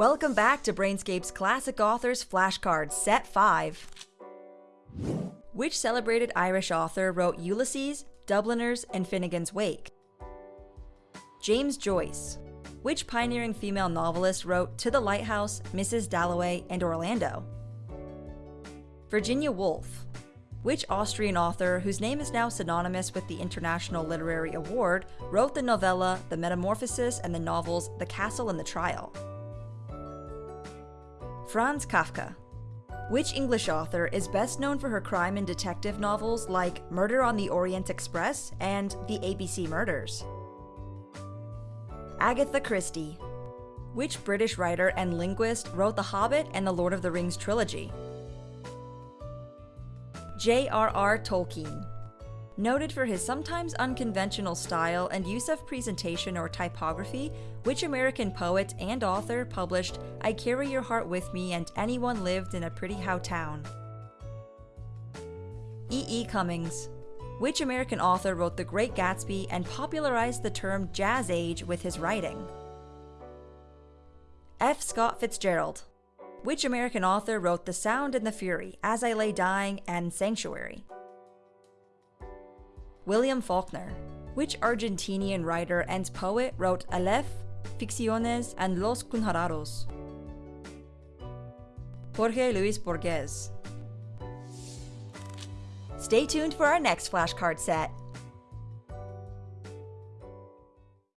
Welcome back to Brainscape's Classic Authors Flashcard Set 5. Which celebrated Irish author wrote Ulysses, Dubliners, and Finnegan's Wake? James Joyce. Which pioneering female novelist wrote To the Lighthouse, Mrs. Dalloway, and Orlando? Virginia Woolf. Which Austrian author, whose name is now synonymous with the International Literary Award, wrote the novella The Metamorphosis and the novels The Castle and the Trial? Franz Kafka. Which English author is best known for her crime and detective novels like Murder on the Orient Express and The ABC Murders? Agatha Christie. Which British writer and linguist wrote The Hobbit and The Lord of the Rings trilogy? J.R.R. Tolkien. Noted for his sometimes unconventional style and use of presentation or typography, which American poet and author published I Carry Your Heart With Me and Anyone Lived in a Pretty How Town? E. E. Cummings. Which American author wrote The Great Gatsby and popularized the term Jazz Age with his writing? F. Scott Fitzgerald. Which American author wrote The Sound and the Fury, As I Lay Dying, and Sanctuary? William Faulkner. Which Argentinian writer and poet wrote Aleph, Ficciones, and Los Conjurados? Jorge Luis Borges. Stay tuned for our next flashcard set.